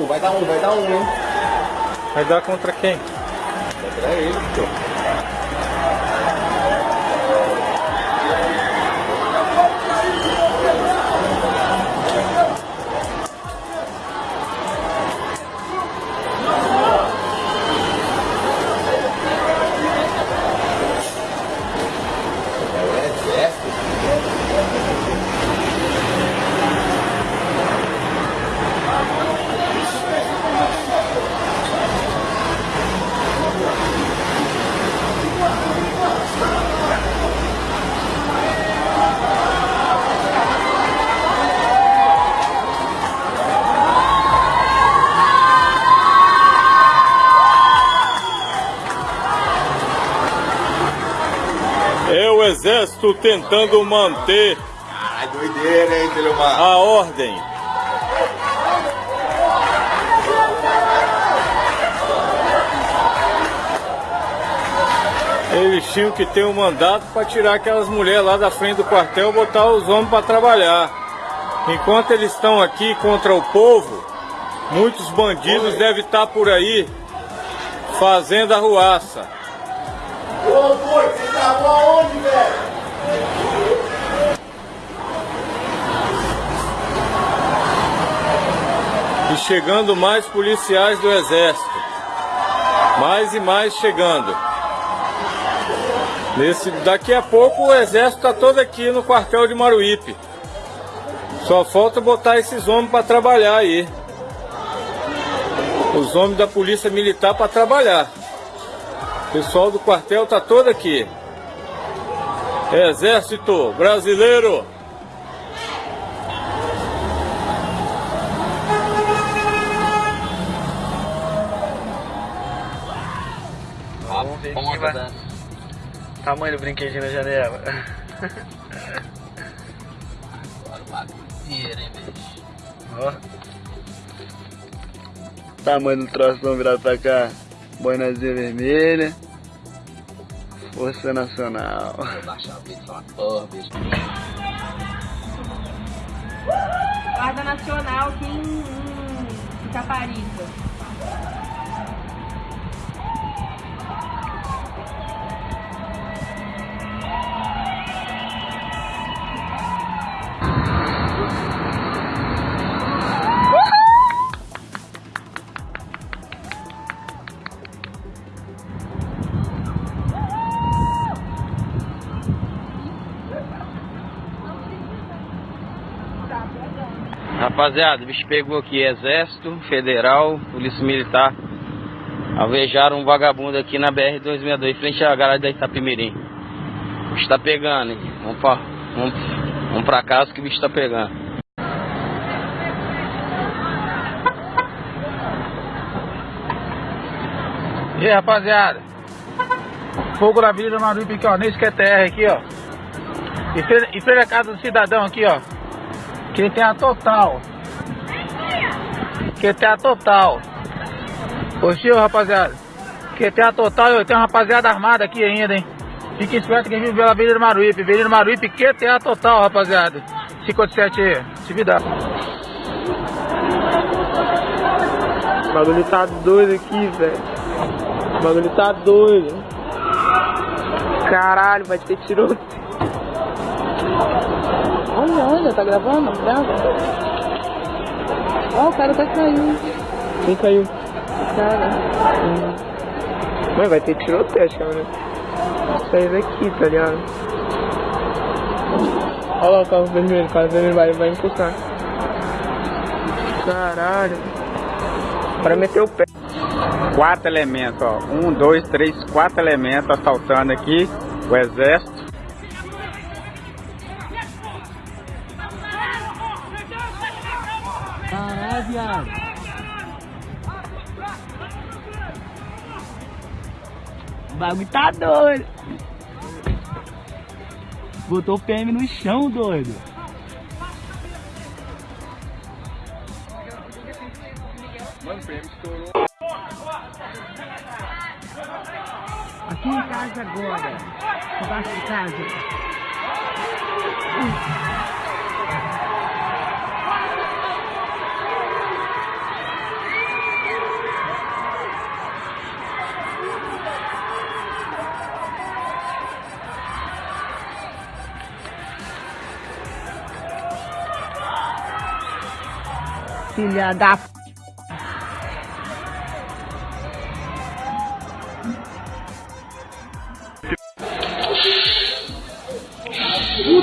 um, vai dar um, vai dar um, hein? Vai dar contra quem? Contra ele, pô. Exército tentando manter Ai, doideira, hein, a ordem. Eles tinham que ter um mandato para tirar aquelas mulheres lá da frente do quartel e botar os homens para trabalhar. Enquanto eles estão aqui contra o povo, muitos bandidos devem estar por aí fazendo arruaça. Ô, tava aonde, velho? E chegando mais policiais do exército. Mais e mais chegando. Nesse, daqui a pouco o exército está todo aqui no quartel de Maruípe. Só falta botar esses homens para trabalhar aí. Os homens da polícia militar para trabalhar. O pessoal do quartel tá todo aqui. Exército Brasileiro. Tamanho do brinquedinho na janela. Ó. Tamanho do troço virado pra cá. Boinazinha vermelha. Força Nacional. Guarda Nacional aqui em Caparica. Rapaziada, o bicho pegou aqui Exército, Federal, Polícia Militar. Alvejaram um vagabundo aqui na BR-262, frente à garagem da Itapimirim. O bicho tá pegando? Vamos pra, vamos, vamos pra casa que o bicho tá pegando. E aí, rapaziada? Fogo na Avenida Maruípe aqui, ó, nesse QTR aqui, ó. E frente, a casa do cidadão aqui, ó. Que tem a total. Que tem a total. Ô, rapaziada. Que tem a total. Eu tenho uma rapaziada armada aqui ainda, hein. Fique esperto que a gente pela Avenida Maruípe. Avenida Maruípe, que tem a total, rapaziada. 57 aí. Atividade. O bagulho tá doido aqui, velho. O bagulho tá doido. Caralho, vai ter tiroteio. Olha, olha, tá gravando? Grava. Ó, o cara tá caindo. Quem caiu? O cara. Hum. Mas vai ter tiroteio, acho que né? Sair daqui, tá ligado? Olha lá o carro vermelho, o carro vermelho vai, vai encostar. Caralho. Para meter o pé. Quatro elementos, ó. Um, dois, três, quatro elementos assaltando aqui o exército. Bagulho tá doido. Botou o PM no chão, doido. Mano, o PM estourou. Aqui em casa agora. Embaixo de casa. Filha da p... Ele.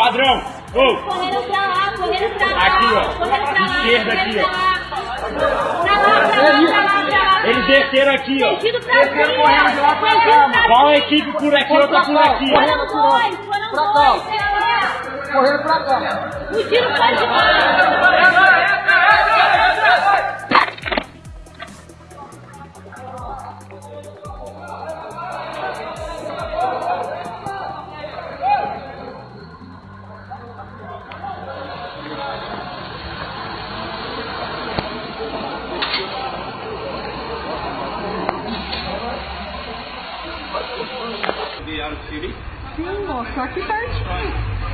Padrão! Ô! Correram pra lá, correram pra lá. Aqui, ó. Correram pra lá. Esquerda aqui, ó. lá. Pra lá, pra lá, pra lá, pra lá. Eles desceram aqui, ó. Fugido pra cima. Fugido pra Qual cima. equipe por aqui, outra por aqui? Foram dois, foram dois. Correram pra cá. Fugiram pra cima. Sim,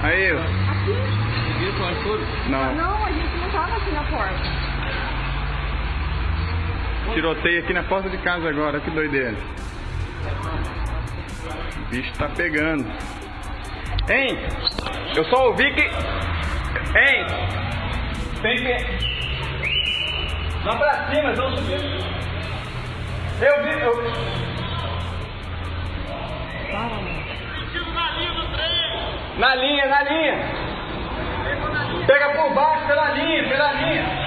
Aí, ó. Não. Não, a gente não tava aqui na porta. Tiroteio aqui na porta de casa agora, que doideira. O bicho tá pegando. Hein? Eu só ouvi que. Hein? Tem que. Vamos pra cima, subir. Eu vi. Eu... Na linha, na linha. Pega por baixo, pela linha, pela linha.